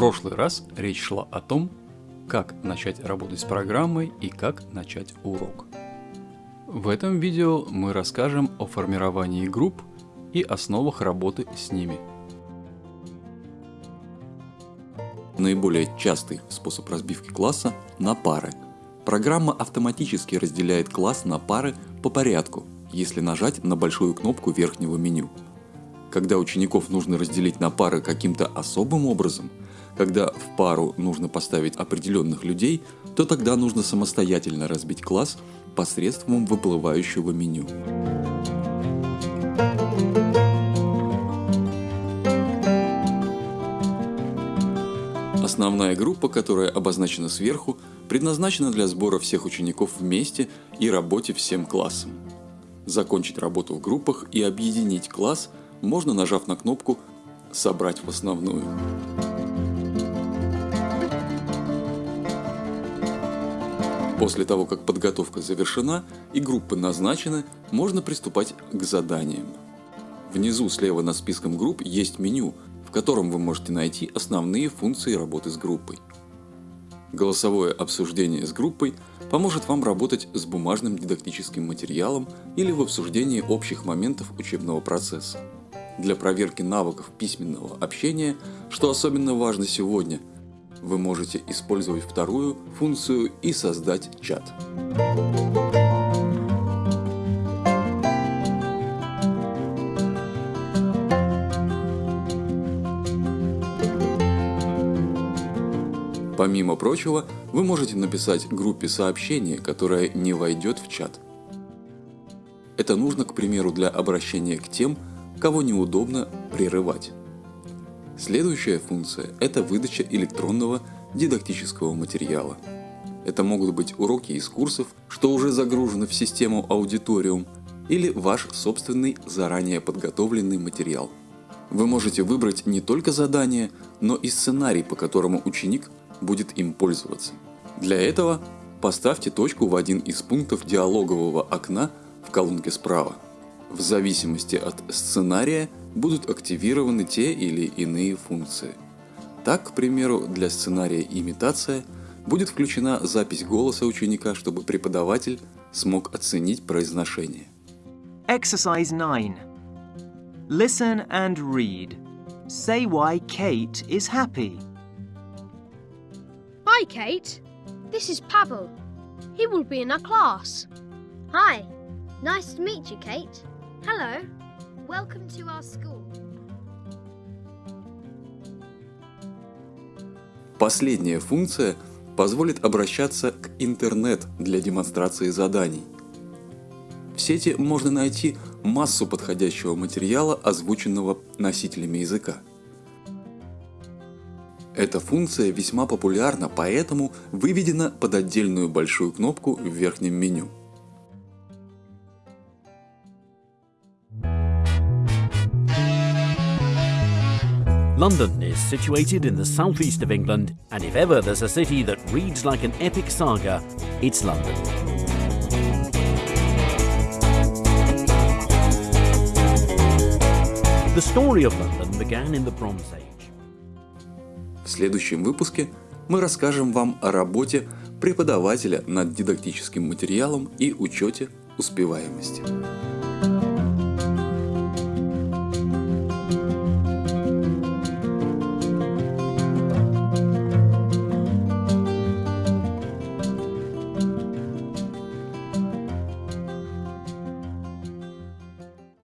прошлый раз речь шла о том, как начать работать с программой и как начать урок. В этом видео мы расскажем о формировании групп и основах работы с ними. Наиболее частый способ разбивки класса на пары. Программа автоматически разделяет класс на пары по порядку, если нажать на большую кнопку верхнего меню. Когда учеников нужно разделить на пары каким-то особым образом – когда в пару нужно поставить определенных людей, то тогда нужно самостоятельно разбить класс посредством выплывающего меню. Основная группа, которая обозначена сверху, предназначена для сбора всех учеников вместе и работе всем классом. Закончить работу в группах и объединить класс можно нажав на кнопку «Собрать в основную». После того, как подготовка завершена и группы назначены, можно приступать к заданиям. Внизу слева над списком групп есть меню, в котором вы можете найти основные функции работы с группой. Голосовое обсуждение с группой поможет вам работать с бумажным дидактическим материалом или в обсуждении общих моментов учебного процесса. Для проверки навыков письменного общения, что особенно важно сегодня – вы можете использовать вторую функцию и создать чат. Помимо прочего, вы можете написать группе сообщение, которое не войдет в чат. Это нужно, к примеру, для обращения к тем, кого неудобно прерывать. Следующая функция – это выдача электронного дидактического материала. Это могут быть уроки из курсов, что уже загружены в систему Аудиториум, или ваш собственный заранее подготовленный материал. Вы можете выбрать не только задание, но и сценарий, по которому ученик будет им пользоваться. Для этого поставьте точку в один из пунктов диалогового окна в колонке справа. В зависимости от сценария будут активированы те или иные функции. Так, к примеру, для сценария «Имитация» будет включена запись голоса ученика, чтобы преподаватель смог оценить произношение. Exercise 9. Listen and read. Say why Kate is happy. Hi, Kate. This is Pavel. He will be in our class. Hi. Nice to meet you, Kate. Hello. Welcome to our school. Последняя функция позволит обращаться к интернет для демонстрации заданий. В сети можно найти массу подходящего материала, озвученного носителями языка. Эта функция весьма популярна, поэтому выведена под отдельную большую кнопку в верхнем меню. London is situated in the southeast of England, and if ever there's a city that reads like an epic saga, it's London. The story of London began in the Bronze Age. В следующем выпуске мы расскажем вам о работе преподавателя над дидактическим материалом и учете успеваемости.